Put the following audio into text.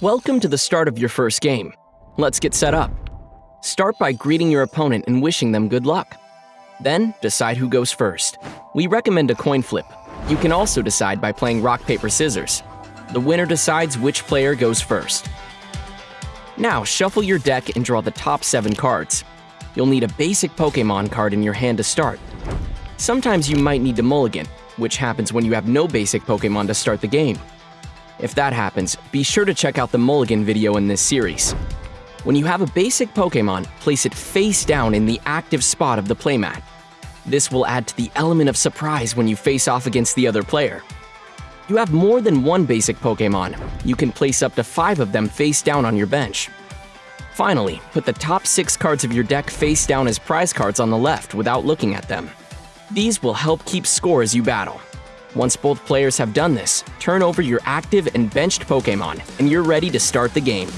Welcome to the start of your first game. Let's get set up. Start by greeting your opponent and wishing them good luck. Then, decide who goes first. We recommend a coin flip. You can also decide by playing rock, paper, scissors. The winner decides which player goes first. Now, shuffle your deck and draw the top 7 cards. You'll need a basic Pokemon card in your hand to start. Sometimes you might need to mulligan, which happens when you have no basic Pokemon to start the game. If that happens, be sure to check out the mulligan video in this series. When you have a basic Pokemon, place it face down in the active spot of the playmat. This will add to the element of surprise when you face off against the other player. You have more than one basic Pokemon. You can place up to five of them face down on your bench. Finally, put the top six cards of your deck face down as prize cards on the left without looking at them. These will help keep score as you battle. Once both players have done this, turn over your active and benched Pokemon, and you're ready to start the game.